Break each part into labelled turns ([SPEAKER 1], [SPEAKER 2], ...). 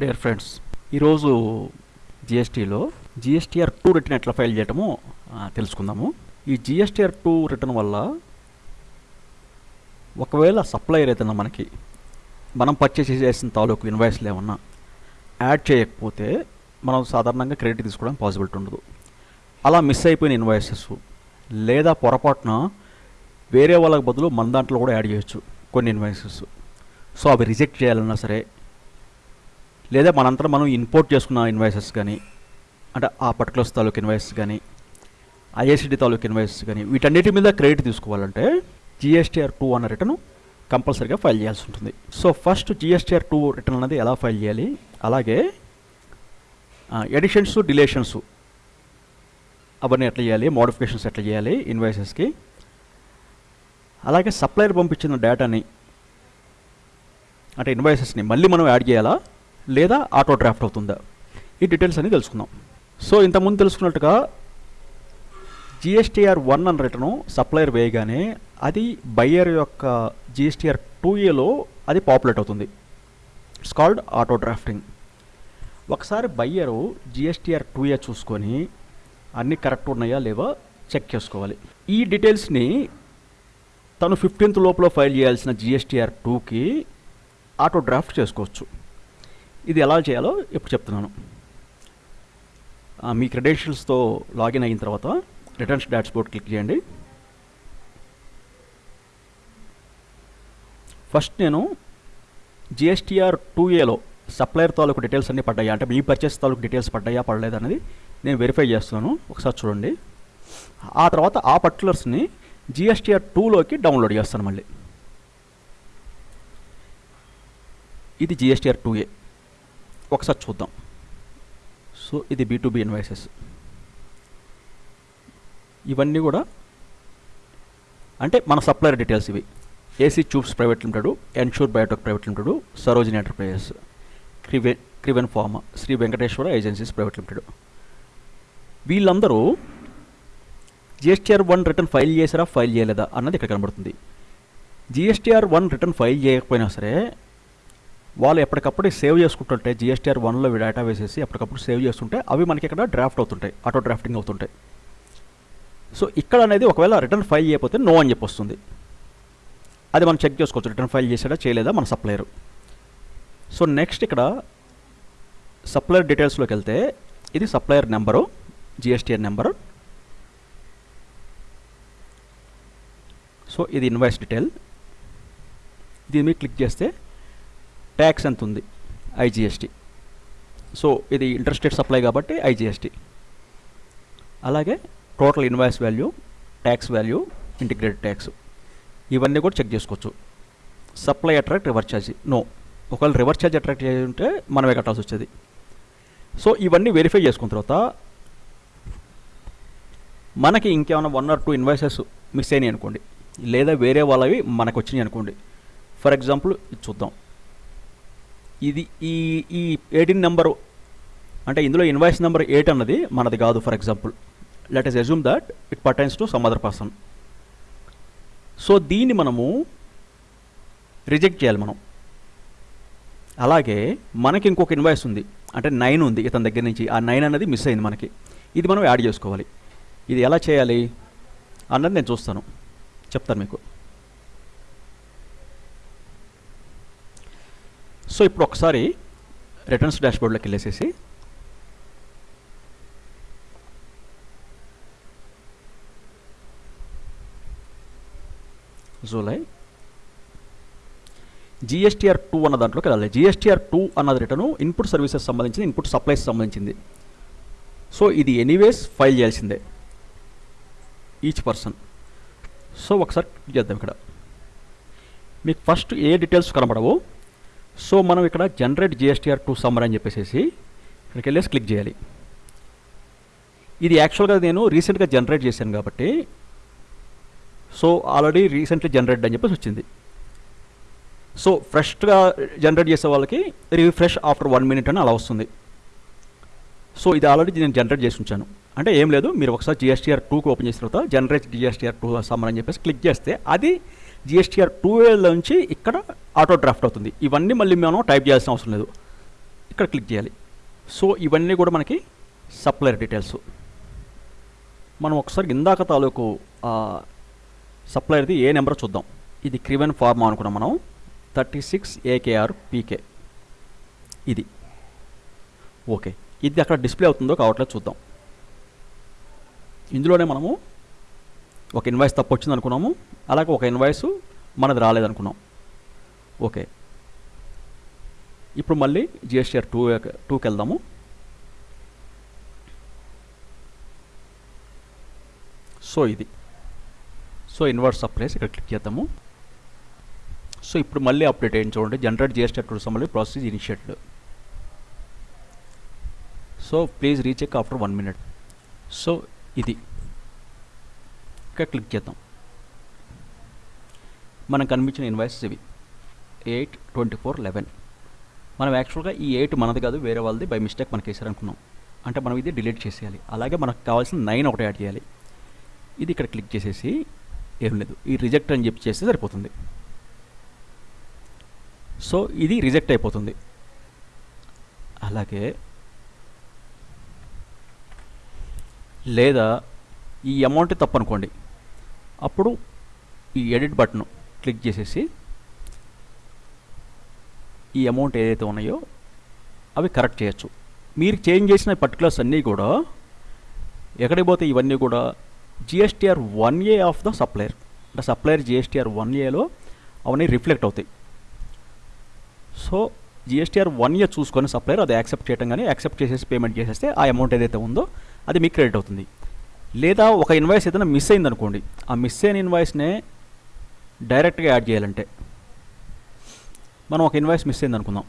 [SPEAKER 1] Dear friends ఈరోజు జిఎస్టీలో GSTR two return ఎట్లా ఫైల్ చేయటమో తెలుసుకుందాము. ఈ జిఎస్టీఆర్ టూ రిటర్న్ వల్ల ఒకవేళ సప్లయర్ ఏదైనా మనకి మనం పర్చేస్ చేసిన తాలూకు ఇన్వాయిస్లు ఏమన్నా యాడ్ చేయకపోతే మనం సాధారణంగా క్రెడిట్ తీసుకోవడం పాసిబిలిటీ ఉండదు. అలా మిస్ అయిపోయిన ఇన్వాయిసెస్ లేదా పొరపాటున వేరే వాళ్ళకి బదులు మన దాంట్లో కూడా యాడ్ చేయొచ్చు కొన్ని ఇన్వాయిసెస్ సో అవి రిజెక్ట్ చేయాలన్నా సరే లేదా మనంతా మనం ఇంపోర్ట్ చేసుకున్న ఇన్వాయిసెస్ కానీ అంటే ఆ పర్టికులర్స్ తాలూకు ఇన్వాయిస్ కానీ ఐఎస్డి తాలూకు ఇన్వాయిస్ కానీ వీటన్నిటి మీద క్రెడిట్ తీసుకోవాలంటే జిఎస్టీఆర్ టూ అన్న రిటర్న్ కంపల్సరీగా ఫైల్ చేయాల్సి ఉంటుంది. So first GSTR two return అనేది ఎలా ఫైల్ చేయాలి? అలాగే ఎడిషన్స్ డిలేషన్స్ అవన్నీ ఎట్లా చేయాలి? మోడిఫికేషన్స్ ఎట్లా చేయాలి? ఇన్వాయిసెస్కి అలాగే సప్లయర్ పంపించిన డేటాని అంటే ఇన్వాయిసెస్ని మళ్ళీ మనం యాడ్ చేయాలా? లేదా ఆటో డ్రాఫ్ట్ అవుతుందా? ఈ డీటెయిల్స్ అన్ని తెలుసుకుందాం. సో ఇంతకుముందు తెలుసుకున్నట్టుగా జిఎస్టీఆర్ వన్ అన్న రిటర్ను సప్లయర్ వేయగానే అది బయ్యర్ యొక్క జిఎస్టీఆర్ టూ ఏలో అది పాపులేట్ అవుతుంది. It's called auto drafting. ఒకసారి బయ్యరు జిఎస్టీఆర్ టూ ఏ చూసుకొని అన్నీ కరెక్ట్ ఉన్నాయా లేవా చెక్ చేసుకోవాలి. ఈ డీటెయిల్స్ని తను ఫిఫ్టీన్త్ లోపల ఫైల్ చేయాల్సిన జిఎస్టీఆర్ టూకి ఆటో డ్రాఫ్ట్ చేసుకోవచ్చు. ఇది ఎలా చేయాలో ఇప్పుడు చెప్తున్నాను. మీ క్రెడెన్షియల్స్తో లాగిన్ అయిన తర్వాత రిటర్న్స్ డాష్బోర్డ్ క్లిక్ చేయండి. ఫస్ట్ నేను జిఎస్టీఆర్ టూ ఏలో సప్లయర్ తాలూకు డీటెయిల్స్ అన్నీ పడ్డాయా? అంటే మీ పర్చేస్ తాలూకు డీటెయిల్స్ పడ్డాయా పడలేదు అనేది నేను వెరిఫై చేస్తున్నాను. ఒకసారి చూడండి. ఆ తర్వాత ఆ పర్టికులర్స్ని జిఎస్టీఆర్ టూలోకి డౌన్లోడ్ చేస్తాను మళ్ళీ. ఇది జిఎస్టీఆర్ టూ ఏ ఒకసారి చూద్దాం. సో ఇది బీ టు బీ ఇన్వాయిసెస్ ఇవన్నీ కూడా అంటే మన సప్లయర్ డీటెయిల్స్ ఇవి. AC tubes private limited ensure biotech private limited Sarojini enterprises Kriven Kriven pharma Sri Venkateswara agencies private limited. వీళ్ళందరూ జిఎస్టీఆర్ వన్ రిటర్న్ ఫైల్ చేసారా ఫైల్ చేయలేదా అన్నది ఇక్కడ కనబడుతుంది. జిఎస్టీఆర్ వన్ రిటర్న్ ఫైల్ చేయకపోయినా సరే వాళ్ళు ఎప్పటికప్పుడు సేవ్ చేసుకుంటుంటే జిఎస్టీఆర్ వన్లో డేటా వేసేసి ఎప్పటికప్పుడు సేవ్ చేస్తుంటే అవి మనకి ఇక్కడ డ్రాఫ్ట్ అవుతుంటాయి ఆటో డ్రాఫ్టింగ్ అవుతుంటాయి. సో ఇక్కడ అనేది ఒకవేళ రిటర్న్ ఫైల్ చేయకపోతే నో అని చెప్పి వస్తుంది. అది మనం చెక్ చేసుకోవచ్చు రిటర్న్ ఫైల్ చేసాడా చేయలేదా మన సప్లయరు. సో నెక్స్ట్ ఇక్కడ సప్లయర్ డీటెయిల్స్లోకి వెళ్తే ఇది supplier number GSTR number. So ఇది ఇన్వాయిస్ డీటెయిల్. దీని మీద క్లిక్ చేస్తే ట్యాక్స్ ఎంత ఉంది? ఐజిఎస్టీ సో ఇది ఇంటర్స్టేట్ సప్లై కాబట్టి ఐజిఎస్టీ అలాగే total invoice value tax value integrated tax ఇవన్నీ కూడా చెక్ చేసుకోవచ్చు. Supply attract reverse charge no ఒకవేళ రివర్స్ ఛార్జ్ అట్రాక్ట్ చేసి ఉంటే మనమే కట్టాల్సి వచ్చేది. సో ఇవన్నీ వెరిఫై చేసుకున్న తర్వాత మనకి ఇంకేమైనా one or two invoices miss అయినాయి అనుకోండి. లేదా వేరే వాళ్ళవి మనకు వచ్చినాయి అనుకోండి ఫర్ ఎగ్జాంపుల్ చూద్దాం. ఇది ఈ ఈ ఎయిటీన్ నెంబరు అంటే ఇందులో ఇన్వాయిస్ నెంబర్ ఎయిట్ అన్నది మనది కాదు for example let us assume that it pertains to some other person so దీన్ని మనము రిజెక్ట్ చేయాలి మనం. అలాగే మనకి ఇంకొక ఇన్వాయిస్ ఉంది అంటే నైన్ ఉంది ఇతని దగ్గర నుంచి. ఆ నైన్ అనేది మిస్ అయింది మనకి. ఇది మనం యాడ్ చేసుకోవాలి. ఇది ఎలా చేయాలి అన్నది నేను చూస్తాను. చెప్తాను మీకు. సో ఇప్పుడు ఒకసారి రిటర్న్స్ డాష్బోర్డ్లోకి వెళ్ళేసేసి. జూలై జిఎస్టీఆర్ టూ అన్న దాంట్లోకి వెళ్ళాలి. జిఎస్టీఆర్ టూ అన్నది రిటర్ను ఇన్పుట్ సర్వీసెస్ సంబంధించింది ఇన్పుట్ సప్లైస్ సంబంధించింది. సో ఇది ఎనీవేస్ ఫైల్ చేయాల్సిందే. ఈచ్ పర్సన్ సో ఒకసారి చేద్దాం ఇక్కడ. మీకు ఫస్ట్ ఏ డీటెయిల్స్ కనబడవు? సో మనం ఇక్కడ జనరేట్ జిఎస్టీఆర్ టూ సమ్మర్ అని చెప్పేసి ఇక్కడికి వెళ్ళేసి క్లిక్ చేయాలి. ఇది యాక్చువల్గా నేను రీసెంట్గా జనరేట్ చేశాను కాబట్టి సో ఆల్రెడీ రీసెంట్లీ జనరేట్ అని చెప్పేసి వచ్చింది. సో ఫ్రెష్గా జనరేట్ చేసే వాళ్ళకి రిఫ్రెష్ ఆఫ్టర్ వన్ మినిట్ అని అలా వస్తుంది. సో ఇది ఆల్రెడీ నేను జనరేట్ చేసి ఉంచాను. అంటే ఏం లేదు మీరు ఒకసారి జిఎస్టీఆర్ టూకి ఓపెన్ చేసిన తర్వాత జనరేట్ జిఎస్టీఆర్ టూ సమ్మర్ అని చెప్పేసి క్లిక్ చేస్తే అది జిఎస్టీఆర్ టూ నుంచి ఇక్కడ ఆటో డ్రాఫ్ట్ అవుతుంది. ఇవన్నీ మళ్ళీ మనం టైప్ చేయాల్సిన అవసరం లేదు. ఇక్కడ క్లిక్ చేయాలి. సో ఇవన్నీ కూడా మనకి సప్లయర్ డీటెయిల్స్. మనం ఒకసారి ఇందాక తాలూకు సప్లయర్ది ఏ నెంబర్ చూద్దాం. ఇది క్రివెన్ ఫార్మా అనుకున్నాం మనం. Thirty six AKR PK. ఇది. ఓకే. ఇది అక్కడ డిస్ప్లే అవుతుందో కావట్లేదు చూద్దాం. ఇందులోనే మనము ఒక ఇన్వాయిస్ తప్పు వచ్చింది అనుకున్నాము అలాగే ఒక ఇన్వాయిస్ మనది రాలేదనుకున్నాం ఓకే. ఇప్పుడు మళ్ళీ జిఎస్టీఆర్ టూ టూకి వెళ్దాము. సో ఇది. సో ఇన్వర్ట్ సప్లైస్ ఇక్కడ క్లిక్ చేద్దాము. సో ఇప్పుడు మళ్ళీ అప్డేట్ అయ్యింది చూడండి. Generate GST two summary process initiated so please recheck after one minute so ఇది. ఇక్కడ క్లిక్ చేద్దాం. మనకు కనిపించిన ఇన్వాయిసెస్ ఇవి. ఎయిట్ ట్వంటీ ఫోర్ లెవెన్ మనం యాక్చువల్గా ఈ ఎయిట్ మనది కాదు వేరే వాళ్ళది బై మిస్టేక్ మనకి వేసారనుకున్నాం. అంటే మనం ఇది డిలీట్ చేసేయాలి. అలాగే మనకు కావాల్సిన నైన్ ఒకటి యాడ్ చేయాలి. ఇది ఇక్కడ క్లిక్ చేసేసి ఏం లేదు. ఈ రిజెక్ట్ అని చెప్పి చేస్తే సరిపోతుంది. సో ఇది రిజెక్ట్ అయిపోతుంది. అలాగే లేదా ఈ అమౌంట్ తప్పు అనుకోండి అప్పుడు ఈ ఎడిట్ బటన్ క్లిక్ చేసేసి ఈ అమౌంట్ ఏదైతే ఉన్నాయో అవి కరెక్ట్ చేయొచ్చు. మీరు చేంజ్ చేసిన పర్టికులర్స్ అన్నీ కూడా ఎక్కడికి పోతే ఇవన్నీ కూడా GSTR one A of the supplier అంటే సప్లయర్ జిఎస్టీఆర్ వన్ ఏలో అవన్నీ రిఫ్లెక్ట్ అవుతాయి. సో జిఎస్టీఆర్ వన్ ఇయర్ చూసుకొని సప్లయర్ అది యాక్సెప్ట్ చేయడం కానీ యాక్సెప్ట్ చేసేసి పేమెంట్ చేసేస్తే ఆ అమౌంట్ ఏదైతే ఉందో అది మీకు క్రెడిట్ అవుతుంది. లేదా ఒక ఇన్వాయిస్ ఏదైనా మిస్ అయింది అనుకోండి ఆ మిస్ అయిన ఇన్వాయిస్నే డైరెక్ట్గా యాడ్ చేయాలంటే. మనం ఒక ఇన్వాయిస్ మిస్ అయింది అనుకుందాం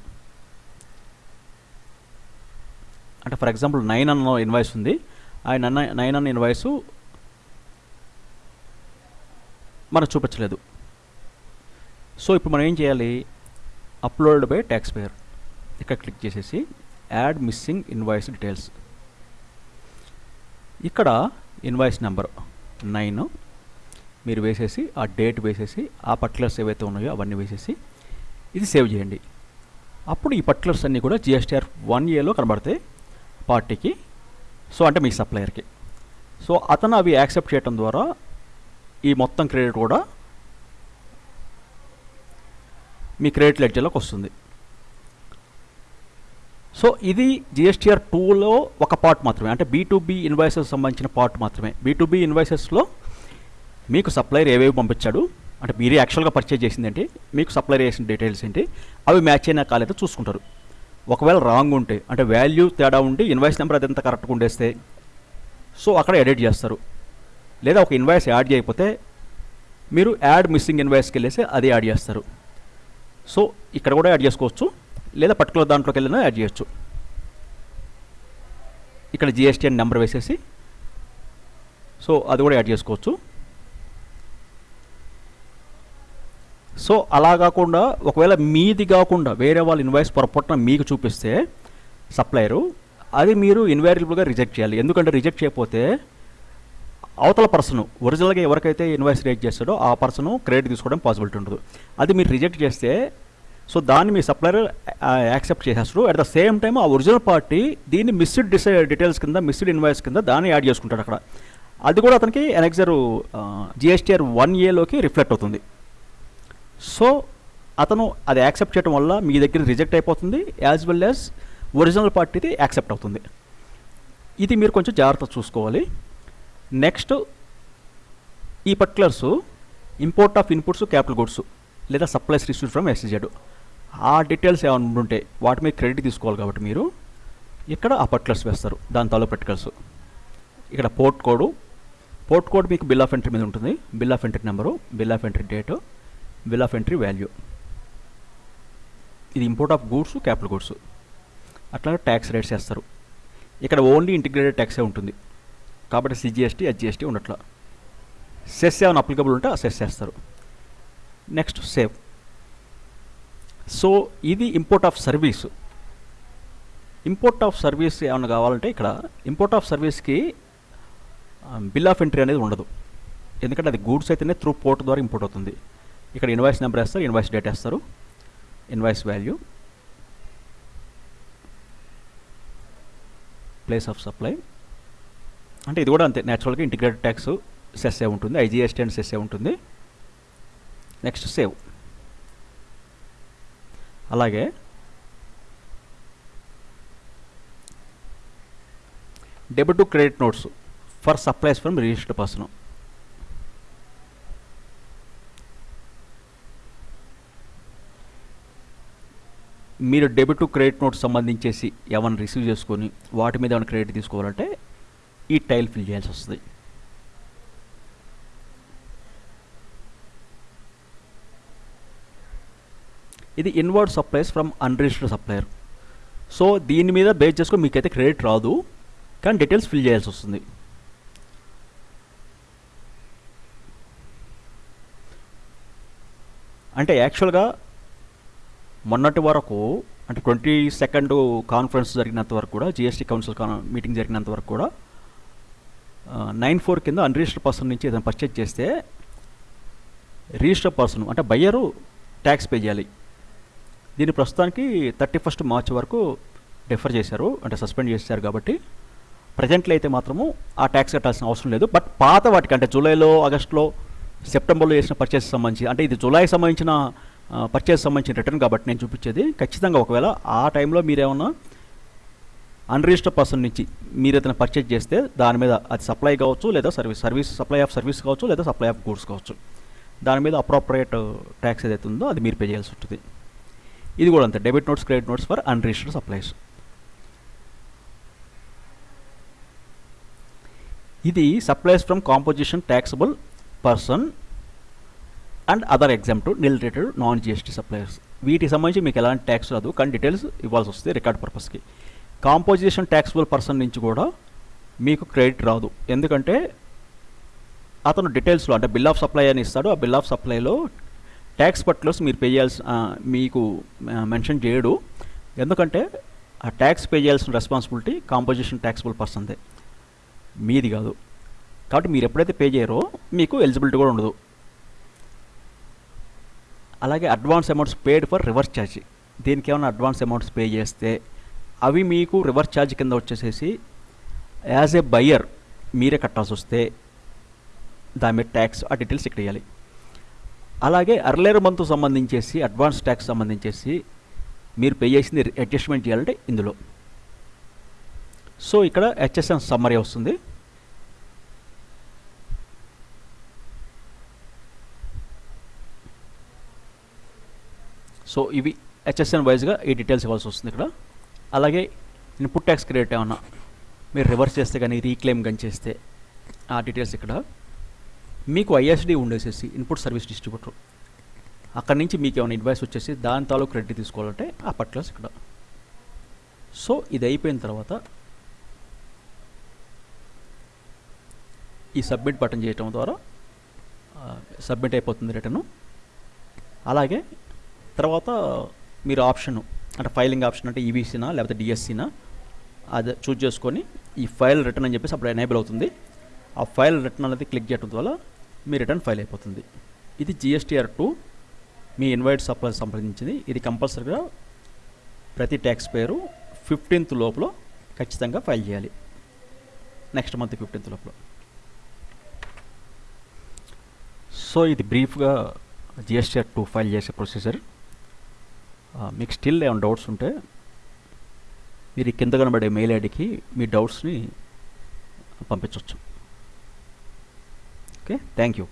[SPEAKER 1] అంటే ఫర్ ఎగ్జాంపుల్ నైన్ అన్న ఇన్వాయిస్ ఉంది. ఆ నన్న నైన్ అన్న ఇన్వాయిస్ మనకు చూపించలేదు. సో ఇప్పుడు మనం ఏం చేయాలి? అప్లోడ్ బై ట్యాక్స్ పేయర్ ఇక్కడ క్లిక్ చేసేసి యాడ్ మిస్సింగ్ ఇన్వాయిస్ డీటెయిల్స్ ఇక్కడ ఇన్వాయిస్ నెంబర్ నైన్ మీరు వేసేసి ఆ డేట్ వేసేసి ఆ పర్టికులర్స్ ఏవైతే ఉన్నాయో అవన్నీ వేసేసి ఇది సేవ్ చేయండి. అప్పుడు ఈ పర్టికులర్స్ అన్నీ కూడా జిఎస్టీఆర్ వన్ ఏలో కనబడతాయి పార్టీకి సో అంటే మీ సప్లయర్కి సో అతను అవి యాక్సెప్ట్ చేయడం ద్వారా ఈ మొత్తం క్రెడిట్ కూడా మీ క్రెడిట్ లెడ్జర్లోకి వస్తుంది. సో ఇది జిఎస్టీఆర్ టూలో ఒక పార్ట్ మాత్రమే. అంటే బీ బీ ఇన్వాయిసెస్ సంబంధించిన పార్ట్ మాత్రమే. బీ ఇన్వాయిసెస్లో మీకు సప్లైర్ ఏవేవి పంపించాడు? అంటే మీరే యాక్చువల్గా పర్చేజ్ చేసింది ఏంటి మీకు సప్లైర్ చేసిన డీటెయిల్స్ ఏంటి? అవి మ్యాచ్ అయినా కాలేదో చూసుకుంటారు. ఒకవేళ రాంగ్ ఉంటే అంటే వాల్యూ తేడా ఉండి ఇన్వాయిస్ నెంబర్ అదంతా కరెక్ట్గా ఉండేస్తే సో అక్కడ ఎడిట్ చేస్తారు. లేదా ఒక ఇన్వాయిస్ యాడ్ చేయకపోతే మీరు యాడ్ మిస్సింగ్ ఇన్వాయిస్కి వెళ్ళేసి అది యాడ్ చేస్తారు. సో ఇక్కడ కూడా యాడ్ చేసుకోవచ్చు. లేదా పర్టికులర్ దాంట్లోకి వెళ్ళినా యాడ్ చేయొచ్చు. ఇక్కడ జిఎస్టీ అని నెంబర్ వేసేసి సో అది కూడా యాడ్ చేసుకోవచ్చు. సో అలా కాకుండా ఒకవేళ మీది కాకుండా వేరే వాళ్ళు ఇన్వాయిస్ పొరపాటున మీకు చూపిస్తే సప్లయరు అది మీరు ఇన్వైరబుల్గా రిజెక్ట్ చేయాలి. ఎందుకంటే రిజెక్ట్ చేయకపోతే అవతల పర్సన్ ఒరిజినల్గా ఎవరికైతే ఇన్వాయిస్ రేట్ చేస్తాడో ఆ పర్సన్ క్రెడిట్ తీసుకోవడం పాసిబిలిటీ ఉండదు. అది మీరు రిజెక్ట్ చేస్తే సో దాన్ని మీ సప్లయర్ యాక్సెప్ట్ చేసేస్తారు అట్ ద సేమ్ టైం ఆ ఒరిజినల్ పార్టీ దీన్ని మిస్డ్ డిసై డీటెయిల్స్ కింద మిస్డ్ ఇన్వాయిస్ కింద దాన్ని యాడ్ చేసుకుంటాడు అక్కడ. అది కూడా అతనికి ఎనెక్సర్ జిఎస్టీఆర్ వన్ ఏలోకి రిఫ్లెక్ట్ అవుతుంది. సో అతను అది యాక్సెప్ట్ చేయడం వల్ల మీ దగ్గర రిజెక్ట్ అయిపోతుంది యాజ్ వెల్ యాజ్ ఒరిజినల్ పార్టీది యాక్సెప్ట్ అవుతుంది. ఇది మీరు కొంచెం జాగ్రత్త చూసుకోవాలి. నెక్స్ట్ ఈ particulars import of inputs capital goods. లేదా సప్లైస్ రిసీవ్ ఫ్రమ్ ఎస్జెడ్ ఆ డీటెయిల్స్ ఏమైనా ఉంటే వాటి మీద క్రెడిట్ తీసుకోవాలి కాబట్టి మీరు ఇక్కడ ఆ పర్టికులర్స్ వేస్తారు. దాని తాలో పర్టికల్స్ ఇక్కడ పోర్ట్ కోడ్ పోర్ట్ కోడ్ మీకు బిల్ ఆఫ్ ఎంట్రీ మీద ఉంటుంది. Bill of entry number bill of entry date bill of entry value ఇది import of goods capital goods అట్లా ట్యాక్స్ రేట్స్ వేస్తారు. ఇక్కడ ఓన్లీ ఇంటిగ్రేటెడ్ ట్యాక్సే ఉంటుంది. కాబట్టి సిజిఎస్టీ హెచ్జిఎస్టీ ఉండట్లా. సెస్ ఏమైనా అప్లికబుల్ ఉంటే ఆ సెస్ చేస్తారు నెక్స్ట్ సేవ్ సో ఇది import of service import of service ఏమైనా కావాలంటే ఇక్కడ ఇంపోర్ట్ ఆఫ్ సర్వీస్కి బిల్ ఆఫ్ ఎంట్రీ అనేది ఉండదు. ఎందుకంటే అది గూడ్స్ అయితేనే త్రూ పోర్ట్ ద్వారా ఇంపోర్ట్ అవుతుంది. ఇక్కడ ఇన్వాయిస్ నెంబర్ వేస్తారు ఇన్వాయిస్ డేట్ వేస్తారు invoice value place of supply అంటే ఇది కూడా అంతే న్యాచురల్గా ఇంటిగ్రేటెడ్ ట్యాక్స్ సెస్ఏ ఉంటుంది ఐజీఎస్టీ అండ్ సెస్ఏ ఉంటుంది. Next save. అలాగే debit to credit notes for supplies from registered person. మీరు డెబిట్ టు క్రెడిట్ నోట్స్ సంబంధించేసి ఏమైనా రిసీవ్ చేసుకొని వాటి మీద ఏమైనా క్రెడిట్ తీసుకోవాలంటే ఈ టైల్ ఫిల్ చేయాల్సి వస్తుంది. ఇది inward supplies from unregistered supplier so దీని మీద బేస్ చేసుకొని మీకైతే క్రెడిట్ రాదు. కానీ డీటెయిల్స్ ఫిల్ చేయాల్సి వస్తుంది. అంటే యాక్చువల్గా మొన్నటి వరకు అంటే ట్వంటీ సెకండ్ కాన్ఫరెన్స్ జరిగినంత వరకు కూడా జిఎస్టీ కౌన్సిల్ మీటింగ్ జరిగినంత వరకు కూడా నైన్ ఫోర్ కింద అన్రిజిస్టర్డ్ పర్సన్ నుంచి ఏదైనా పర్చేజ్ చేస్తే రిజిస్టర్డ్ పర్సన్ అంటే బయ్యరు ట్యాక్స్ పే చేయాలి. దీన్ని ప్రస్తుతానికి థర్టీ ఫస్ట్ మార్చ్ వరకు డిఫర్ చేశారు అంటే సస్పెండ్ చేశారు కాబట్టి ప్రజెంట్లో అయితే మాత్రము ఆ ట్యాక్స్ కట్టాల్సిన అవసరం లేదు. బట్ పాత వాటికి అంటే జూలైలో ఆగస్టులో సెప్టెంబర్లో చేసిన పర్చేస్ సంబంధించి అంటే ఇది జూలై సంబంధించిన పర్చేస్ సంబంధించిన రిటర్న్ కాబట్టి నేను చూపించేది ఖచ్చితంగా ఒకవేళ ఆ టైంలో మీరేమన్నా అన్రిజిస్టర్డ్ పర్సన్ నుంచి మీరు ఏదైనా పర్చేజ్ చేస్తే దాని మీద అది సప్లై కావచ్చు లేదా service service supply of service కావచ్చు లేదా సప్లై ఆఫ్ గూడ్స్ కావచ్చు. దాని మీద అప్రోప్రియేట్ ట్యాక్స్ uh, ఏదైతే ఉందో అది మీరు పే చేయాల్సి ఉంటుంది. ఇది కూడా అంతే. Debit notes credit notes for unregistered supplies ఇది supplies from composition taxable person and other exempt nil rated non GST supplies వీటికి సంబంధించి మీకు ఎలాంటి ట్యాక్స్ రాదు. కానీ డీటెయిల్స్ ఇవ్వాల్సి వస్తుంది రికార్డ్ పర్పస్కి కాంపోజిషన్ ట్యాక్సబుల్ పర్సన్ నుంచి కూడా మీకు క్రెడిట్ రాదు. ఎందుకంటే అతను డీటెయిల్స్లో అంటే బిల్ ఆఫ్ సప్లై అని ఇస్తాడు. ఆ బిల్ ఆఫ్ సప్లైలో ట్యాక్స్ పర్టికులర్స్ మీరు పే చేయాల్సి మీకు మెన్షన్ చేయడు. ఎందుకంటే ఆ ట్యాక్స్ పే చేయాల్సిన రెస్పాన్సిబిలిటీ కాంపోజిషన్ ట్యాక్సబుల్ పర్సన్దే మీది కాదు. కాబట్టి మీరు ఎప్పుడైతే పే చేయరో మీకు ఎలిజిబిలిటీ కూడా ఉండదు. అలాగే advance amounts paid for reverse charge దీనికి ఏమైనా అడ్వాన్స్ అమౌంట్స్ పే చేస్తే అవి మీకు రివర్స్ ఛార్జ్ కింద వచ్చేసేసి యాజ్ ఏ బయ్యర్ మీరే కట్టాల్సి వస్తే దాని మీద ట్యాక్స్ ఆ డీటెయిల్స్ ఇక్కడ ఇవ్వాలి అలాగే అర్లేర్ మంత్ సంబంధించేసి అడ్వాన్స్ ట్యాక్స్ సంబంధించేసి మీరు పే చేసింది అడ్జస్ట్మెంట్ చేయాలంటే ఇందులో. సో ఇక్కడ హెచ్ఎస్ఎన్ సమ్మరీ వస్తుంది. సో ఇవి హెచ్ఎస్ఎన్ వైజ్గా ఈ డీటెయిల్స్ ఇవ్వాల్సి వస్తుంది ఇక్కడ. అలాగే ఇన్పుట్ ట్యాక్స్ క్రెడిట్ ఏమన్నా మీరు రివర్స్ చేస్తే కానీ రీక్లెయిమ్ కానీ చేస్తే ఆ డీటెయిల్స్ ఇక్కడ. మీకు ఐఎస్డి ఉండేసేసి ఇన్పుట్ సర్వీస్ డిస్ట్రిబ్యూటర్ అక్కడి నుంచి మీకు ఏమైనా ఇన్వాయిస్ వచ్చేసి దాని తాలూ క్రెడిట్ తీసుకోవాలంటే ఆ పర్టికులర్స్ ఇక్కడ. సో ఇది అయిపోయిన తర్వాత ఈ సబ్మిట్ బటన్ చేయటం ద్వారా సబ్మిట్ అయిపోతుంది రిటర్ను అలాగే తర్వాత మీరు ఆప్షన్ అంటే ఫైలింగ్ ఆప్షన్ అంటే ఈవీసీనా లేకపోతే డిఎస్సీనా అది చూజ్ చేసుకొని ఈ ఫైల్ రిటర్న్ అని చెప్పేసి అప్పుడు ఎనేబుల్ అవుతుంది. ఆ ఫైల్ రిటర్న్ అనేది క్లిక్ చేయడం వల్ల మీ రిటర్న్ ఫైల్ అయిపోతుంది. ఇది జిఎస్టీఆర్ టూ మీ ఇన్వైట్ సప్లై సంప్రదించింది ఇది కంపల్సరీగా ప్రతి ట్యాక్స్ పేరు ఫిఫ్టీన్త్ లోపల ఖచ్చితంగా ఫైల్ చేయాలి. నెక్స్ట్ మంత్ ఫిఫ్టీన్త్ లోపల. సో ఇది బ్రీఫ్గా జిఎస్టీఆర్ టూ ఫైల్ చేసే ప్రొసీజర్ మీకు స్టిల్ ఏమైనా డౌట్స్ ఉంటే మీరు కింద కనబడే మెయిల్ ఐడికి మీ డౌట్స్ని పంపించవచ్చు okay? Thank you.